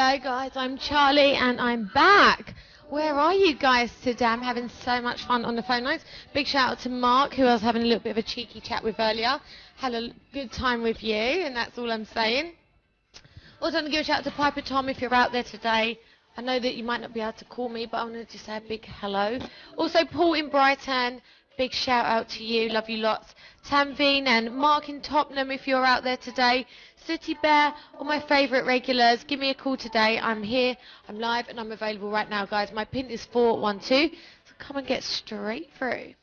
Hello, guys. I'm Charlie, and I'm back. Where are you guys today? I'm having so much fun on the phone lines. Big shout out to Mark, who I was having a little bit of a cheeky chat with earlier. Had a good time with you, and that's all I'm saying. Also, want to give a shout out to Piper Tom if you're out there today. I know that you might not be able to call me, but I want to just say a big hello. Also, Paul in Brighton, big shout out to you. Love you lots. Tamveen and Mark in Tottenham if you're out there today. City Bear, all my favourite regulars, give me a call today. I'm here, I'm live, and I'm available right now, guys. My pin is 412, so come and get straight through.